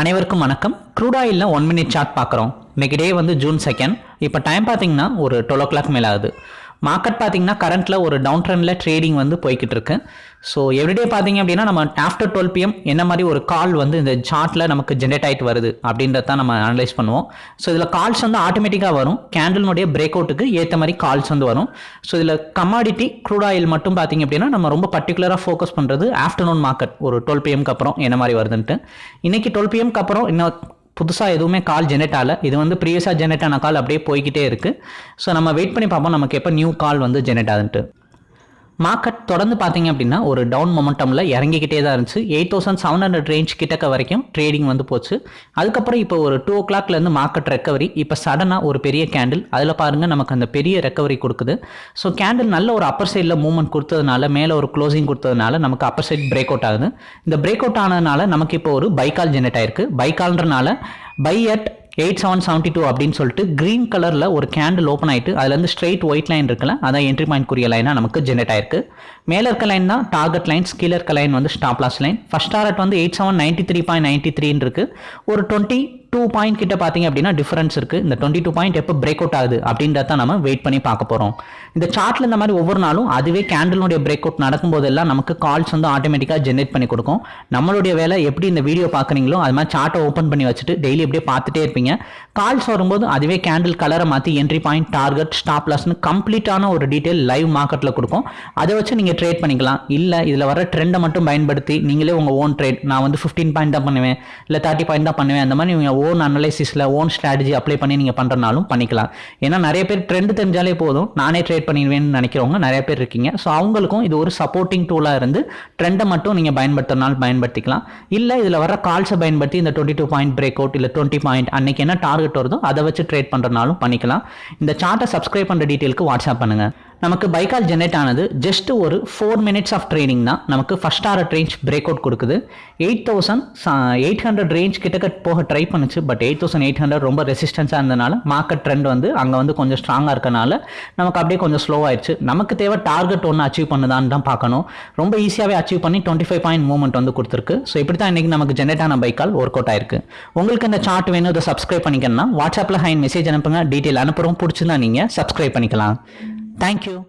அனைவருக்கும் வணக்கம். க்ரூட் ஆயிலில் ஒன் மினிட் சார்ட் பார்க்குறோம். இன்னைக்கு டே வந்து ஜூன் செகண்ட் இப்போ டைம் பார்த்தீங்கன்னா ஒரு டுவெல் ஓ கிளாக் மேலே ஆகுது மார்க்கெட் பார்த்தீங்கன்னா கரண்ட்டில் ஒரு டவுன் ட்ரெண்டில் ட்ரேடிங் வந்து போய்கிட்டு இருக்கு ஸோ எவ்ரிடே பார்த்தீங்க அப்படின்னா நம்ம ஆஃப்டர் டுவெல் பிஎம் என்ன மாதிரி ஒரு கால் வந்து இந்த சார்ட்டில் நமக்கு ஜென்ரேட் ஆகிட்டு வருது அப்படின்றத தான் நம்ம அனலைஸ் பண்ணுவோம். ஸோ இதில் கால்ஸ் வந்து ஆட்டோமேட்டிக்காக வரும். கேண்டலினுடைய பிரேக் அவுட்டுக்கு ஏற்ற மாதிரி கால்ஸ் வந்து வரும். ஸோ இதில் கமாடிட்டி க்ரூட் ஆயில் மட்டும் பார்த்தீங்க அப்படின்னா நம்ம ரொம்ப பர்டிகுலராக ஃபோக்கஸ் பண்ணுறது ஆஃப்டர்நூன் மார்க்கெட் ஒரு டுவெல் பிஎம்க்கு அப்புறம் என்ன மாதிரி வருதுன்ட்டு. இன்றைக்கி டுவெல் பிஎம்க்கு அப்புறம் இன்னும் புதுசாக எதுவுமே கால் ஜெனரேட் ஆகலை. இது வந்து ப்ரீவியஸாக ஜெனரேட் ஆன கால் அப்படியே போய்கிட்டே இருக்குது ஸோ நம்ம வெயிட் பண்ணி பார்ப்போம் நமக்கு எப்போ நியூ கால் வந்து ஜெனரேட் ஆகுதுன்ட்டு மார்க்கெட் தொடர்ந்து பார்த்தீங்க அப்படின்னா ஒரு டவுன் மொமெண்டமில் இறங்கிக்கிட்டே தான் இருந்துச்சு. Eight thousand seven hundred range கிட்டக்க வரைக்கும் ட்ரேடிங் வந்து போச்சு. அதுக்கப்புறம் இப்போ ஒரு டூ ஓ கிளாக்லேருந்து மார்க்கெட் ரெக்கவரி இப்போ சடனாக ஒரு பெரிய கேண்டில் அதில் பாருங்கள் நமக்கு அந்த பெரிய ரெக்கவரி கொடுக்குது. ஸோ கேண்டில் நல்ல ஒரு அப்பர் சைடில் மூவ்மெண்ட் கொடுத்ததுனால மேலே ஒரு க்ளோசிங் கொடுத்ததுனால நமக்கு அப்பர் சைட் பிரேக் அவுட் ஆகுது. இந்த பிரேக் அவுட் ஆனதுனால நமக்கு இப்போ ஒரு பைக்கால் ஜெனரேட் ஆயிருக்கு. பைக்கால்ன்றனால buy at eight seven seventy two அப்படின்னு சொல்லிட்டு க்ரீன் கலரில் ஒரு கேண்டில் ஓப்பன் ஆகிட்டு அதுலேருந்து ஸ்ட்ரெயிட் ஒயிட் லைன் இருக்குல்ல அதான் என்ட்ரி பாயிண்ட் குறிய லைனாக நமக்கு ஜென்ரேட் ஆயிருக்கு. மேலே இருக்க லைன் தான் டார்கெட் லைன்ஸ் கீழே இருக்க லைன் வந்து stop loss line first target வந்து eight seven ninety three point ninety த்ரீன்னு இருக்கு. ஒரு டுவெண்ட்டி டூ பாயிண்ட் கிட்ட பார்த்தீங்க அப்படின்னா டிஃபரன்ஸ் இருக்குது இந்த டுவெண்ட்டி டூ பாயிண்ட் எப்போ பிரேக் அவுட் ஆகுது அப்படின்றத நம்ம வெயிட் பண்ணி பார்க்க போகிறோம் இந்த சார்ட்டில் இந்த மாதிரி ஒவ்வொரு நாளும் அதுவே கேண்டலுடைய பிரேக் அவுட் நடக்கும்போதெல்லாம் நமக்கு கால்ஸ் வந்து ஆட்டோமேட்டிக்காக ஜென்ரேட் பண்ணி கொடுக்கும். நம்மளுடைய வேலை எப்படி இந்த வீடியோ பார்க்குறீங்களோ அது மாதிரி சார்ட்டை ஓப்பன் பண்ணி வச்சுட்டு டெய்லி அப்படியே பார்த்துட்டே இருப்பீங்க. கால்ஸ் வரும்போது அதுவே கேண்டில் கலரை மாற்றி என்ட்ரி பாயிண்ட் டார்கெட் ஸ்டாப் லாஸ்னு கம்ப்ளீட்டான ஒரு டீட்டெயில் லைவ் மார்க்கெட்டில் கொடுக்கும். அதை வச்சு நீங்கள் ட்ரேட் பண்ணிக்கலாம். இல்லை இதில் வர ட்ரெண்டை மட்டும் பயன்படுத்தி நீங்களே உங்கள் ஓன் ட்ரேட் நான் வந்து ஃபிஃப்டீன் பாயிண்ட் தான் பண்ணுவேன் இல்லை தேர்ட்டி பாயிண்ட் தான் பண்ணுவேன் அந்த மாதிரி நீங்கள் ஓன் அனலைசிஸில் ஓன் ஸ்ட்ராட்டஜி அப்ளை பண்ணி நீங்கள் பண்ணுறனாலும் பண்ணிக்கலாம். ஏன்னா நிறைய பேர் ட்ரெண்ட் தெரிஞ்சாலே போதும். நானே ட்ரேட் பண்ணிடுவேன்னு நினைக்கிறவங்க நிறைய பேர் இருக்கீங்க. ஸோ அவங்களுக்கும் இது ஒரு சப்போர்ட்டிங் டூலாக இருந்து ட்ரெண்டை மட்டும் நீங்கள் பயன்படுத்துறதுனாலும் பயன்படுத்திக்கலாம். இல்லை இதில் வர கால்ஸை பயன்படுத்தி இந்த twenty two point break out இல்லை டுவெண்ட்டி பாயிண்ட் அன்னைக்கு என்ன டார்கெட் வருதோ அதை வச்சு ட்ரேட் பண்ணுறனாலும் பண்ணிக்கலாம். இந்த சார்ட்டை சப்ஸ்கிரைப் பண்ணுற டீட்டெயிலுக்கு வாட்ஸ்அப் பண்ணுங்கள் நமக்கு பைக்கால் ஜெனரேட் ஆனது ஜஸ்ட் ஒரு ஃபோர் மினிட்ஸ் ஆஃப் ட்ரைனிங் தான். நமக்கு ஃபஸ்ட் ஆர்ட் ரேஞ்ச் பிரேக் அவுட் கொடுக்குது eight thousand eight hundred range கிட்டக்க போக ட்ரை பண்ணுச்சு. But eight thousand eight hundred ரொம்ப ரெசிஸ்டன்ஸாக இருந்தனால மார்க்கெட் ட்ரெண்ட் வந்து அங்கே வந்து கொஞ்சம் ஸ்ட்ராங்காக இருக்கனால நமக்கு அப்படியே கொஞ்சம் ஸ்லோவாயிடுச்சு நமக்கு தேவை டார்கெட் ஒன்று அச்சீவ் பண்ணுதான்னு தான் பார்க்கணும். ரொம்ப ஈஸியாகவே அச்சீவ் பண்ணி டுவெண்ட்டி ஃபைவ் பாயிண்ட் மூவ்மெண்ட் வந்து கொடுத்துருக்கு. ஸோ இப்படி தான் இன்றைக்கி நமக்கு ஜென்ரேட் ஆன பைக்கால் ஒர்க் அவுட் ஆயிருக்கு. உங்களுக்கு இந்த சார்ட் வேணும் இதை சப்ஸ்கிரைப் பண்ணிக்கணும்னா வாட்ஸ்அப்பில் ஹைன் மெசேஜ் அனுப்புங்க. டீட்டெயில் அனுப்புகிறோம் பிடிச்சிருந்தா நீங்கள் சப்ஸ்கிரைப் பண்ணிக்கலாம். Thank you.